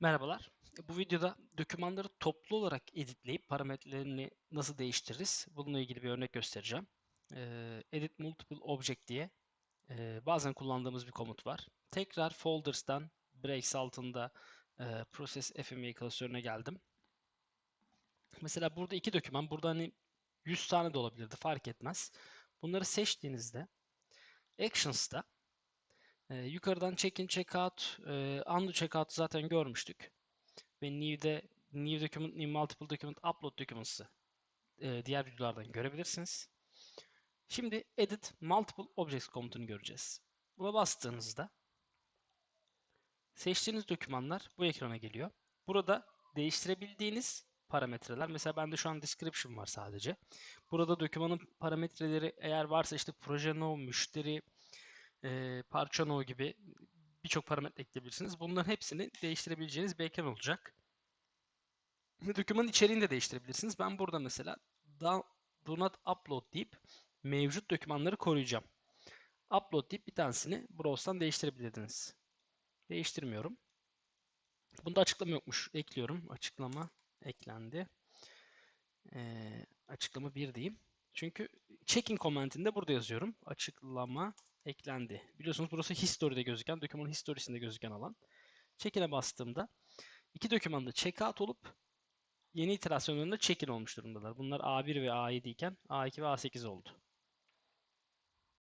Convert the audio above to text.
Merhabalar. Bu videoda dokümanları toplu olarak editleyip parametrelerini nasıl değiştiririz? Bununla ilgili bir örnek göstereceğim. Ee, Edit Multiple Object diye e, bazen kullandığımız bir komut var. Tekrar Folders'tan Breaks altında e, Process FME klasörüne geldim. Mesela burada iki doküman, burada hani 100 tane de olabilirdi fark etmez. Bunları seçtiğinizde Actions'ta e, yukarıdan check-in, check-out, e, undo check-out zaten görmüştük. Ve new'de new document, new multiple document, upload documents'ı e, diğer videolardan görebilirsiniz. Şimdi edit multiple objects komutunu göreceğiz. Buna bastığınızda seçtiğiniz dokümanlar bu ekrana geliyor. Burada değiştirebildiğiniz parametreler. Mesela bende şu an description var sadece. Burada dokümanın parametreleri eğer varsa işte proje no, müşteri, e, parça no gibi birçok parametre ekleyebilirsiniz. Bunların hepsini değiştirebileceğiniz bir ekran olacak. Dokümanın içeriğini de değiştirebilirsiniz. Ben burada mesela do not upload deyip mevcut dokümanları koruyacağım. Upload deyip bir tanesini browse'dan değiştirebilirdiniz. Değiştirmiyorum. Bunda açıklama yokmuş. Ekliyorum. Açıklama eklendi. Ee, açıklama 1 diyeyim. Çünkü checking comment'inde burada yazıyorum. Açıklama eklendi. Biliyorsunuz burası history'de gözüken, dokümanın historisinde gözüken alan. Check-in'e bastığımda iki dokümanda checkout olup yeni iterasyonlarında check-in olmuş durumdalar. Bunlar A1 ve A7 iken A2 ve A8 oldu.